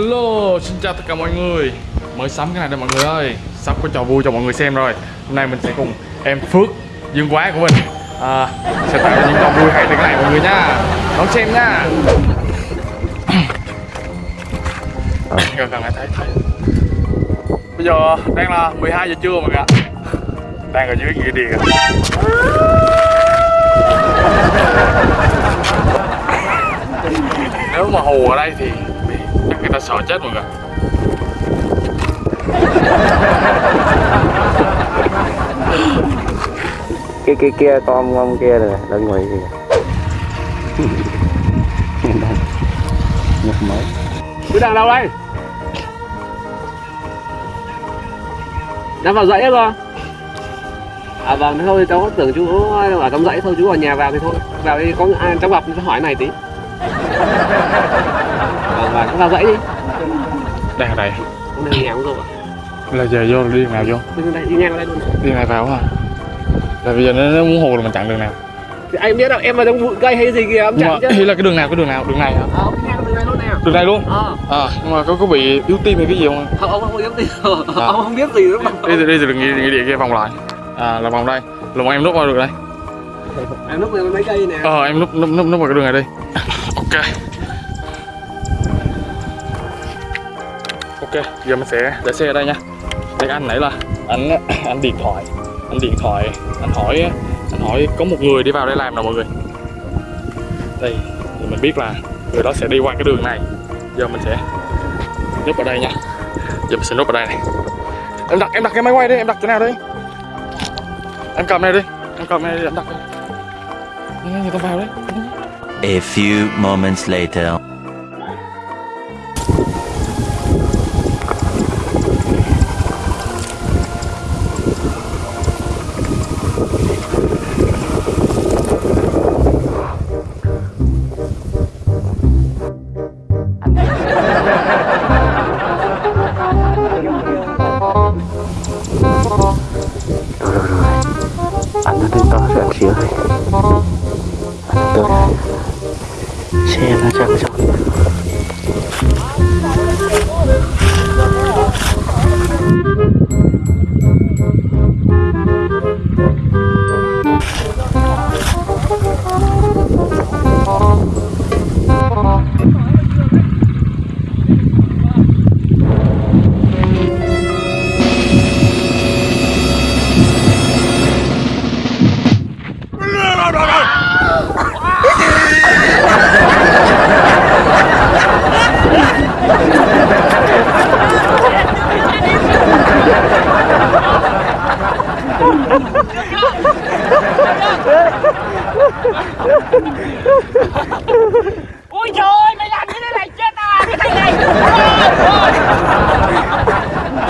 Hello, xin chào tất cả mọi người. Mới sắm cái này đây mọi người ơi. Sắp có trò vui cho mọi người xem rồi. Hôm nay mình sẽ cùng em Phước Dương Quá của mình à, Sẽ tạo ra những trò vui hay từ cái này mọi người nha. Đón xem nha. Gần gần lại thấy thấy. Bây giờ đang là 12 giờ trưa mọi người ạ. Đang ở dưới nghĩa địa. Nếu mà hù ở đây thì người ta sợ chết mọi người. Cái kia kia con ông kia rồi lên ngoài kìa. Nhập mới Cứ đang đâu đây? Đang vào dãy rồi. À vâng, thế thôi cháu tưởng chú ở trong dãy thôi, chú vào nhà vào thì thôi. Vào đi, có ai cháu gặp cháu hỏi này tí vào dãy đi. Đang ở đây. Đi ngang rồi Là giờ vô đi đường nào vô. Đi đây, đi ngang vào đây luôn. Đi này vào hả? Là bây giờ nó, nó muốn hù là mình chặn đường nào. Thì anh biết đâu, em vào trong bụi cây hay gì kìa, em chặn chứ. là cái đường nào, cái đường nào, đường này hả? Ờ, đi ngang đường này luôn nè. Đường này luôn? Ờ, À nhưng mà có có bị yếu tim hay cái gì không không, ông không biết gì Ông không biết gì đúng không? Đi đi nghĩa, nghĩa địa kia vòng lại. À là vòng đây. Là bọn em núp vào được đây. Em lúc này mấy cây nè. Ờ em núp núp núp, núp vào cái đường này đi. Ok Ok, giờ mình sẽ để xe ở đây nha. Đây anh nãy là anh anh điện thoại, anh điện thoại, anh hỏi anh hỏi có một người đi vào đây làm nào mọi người? Đây, thì mình biết là người đó sẽ đi qua cái đường này. Giờ mình sẽ núp ở đây nha. Giờ mình sẽ núp ở đây này. Em đặt em đặt cái máy quay đi, em đặt chỗ nào đi? Em cầm này đi, em cầm này đi, em đặt. Đi người ta vào đấy A few moments later. Anh nó đứng to rồi anh xíu thôi anh tới xe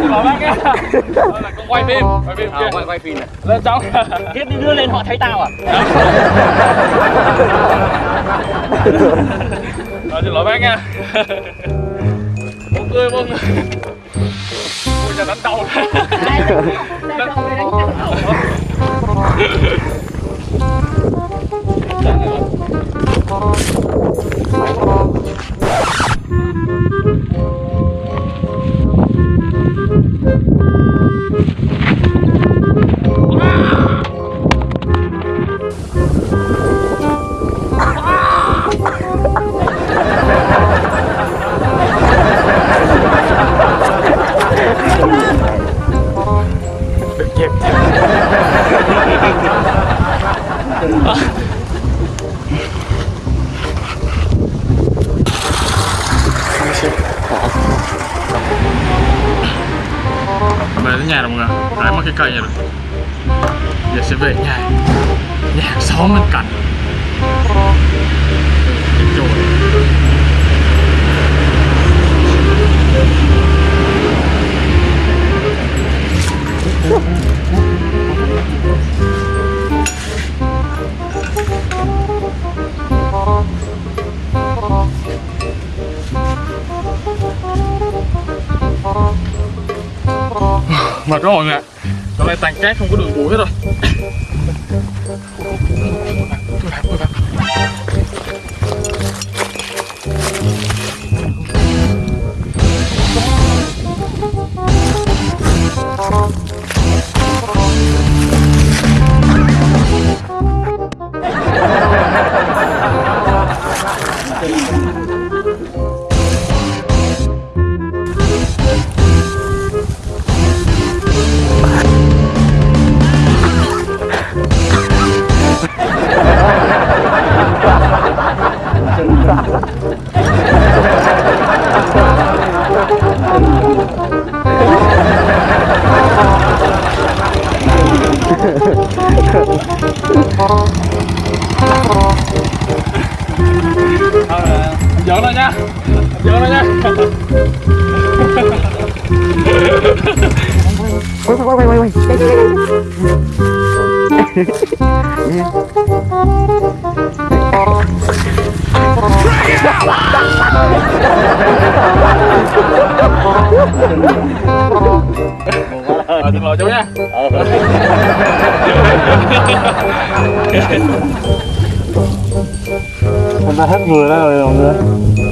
con quay phim quay phim kia quay, quay phim này lên trong Tiếp đi đưa lên họ thấy tao à Rồi, xin lỗi bác nha bông tươi bông ôi người đánh đầu đánh đầu Đừng về tới nhà rồi mọi người hái mất cái cây này rồi? Giờ sẽ về nhà. Nhà hàng xóm bên cạnh. Mệt quá mọi người ạ. Chỗ này tàn cát không có đường bụi hết rồi. Giỡn thôi nha quay quay quay quay quay ờ, xin lỗi chú nha anh ta hết người đó rồi mọi người.